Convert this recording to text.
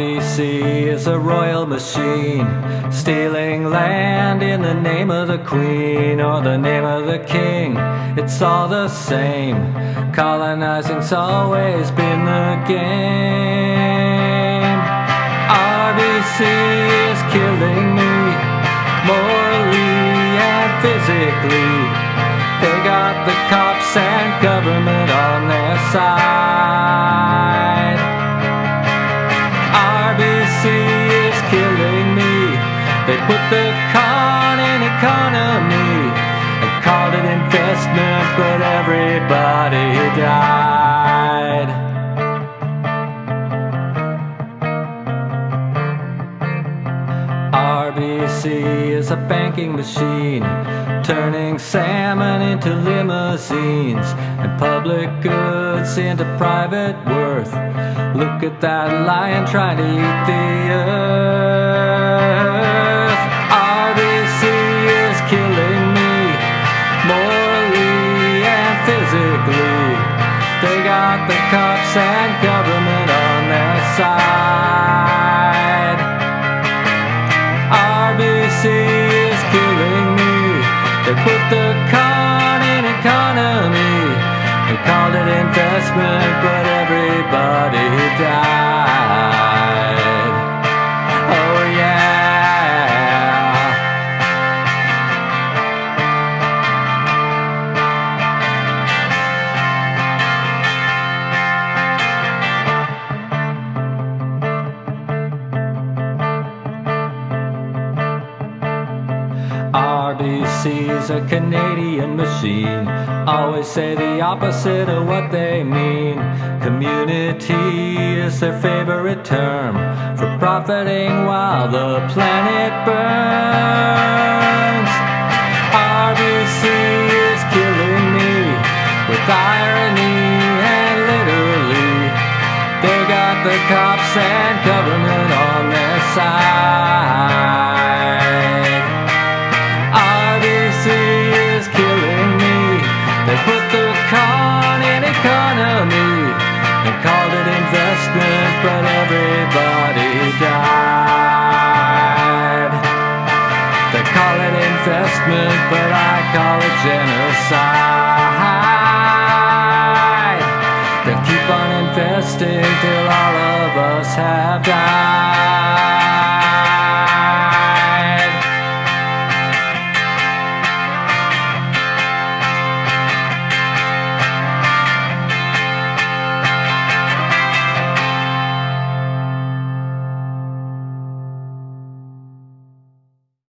RBC is a royal machine, stealing land in the name of the queen or the name of the king. It's all the same, colonizing's always been the game. RBC is killing me, morally and physically. They got the cops and government on their side. Put the con in economy and called it investment, but everybody died. RBC is a banking machine, turning salmon into limousines and public goods into private worth. Look at that lion trying to eat the earth. Cops and government on their side. RBC is killing me. They put the con in economy and called it investment, but everybody RBC's a Canadian machine. Always say the opposite of what they mean. Community is their favorite term for profiting while the planet burns. RBC is killing me with irony and literally. They got the cops and government on their side. Investment, but I call it genocide. They'll keep on investing till all of us have died.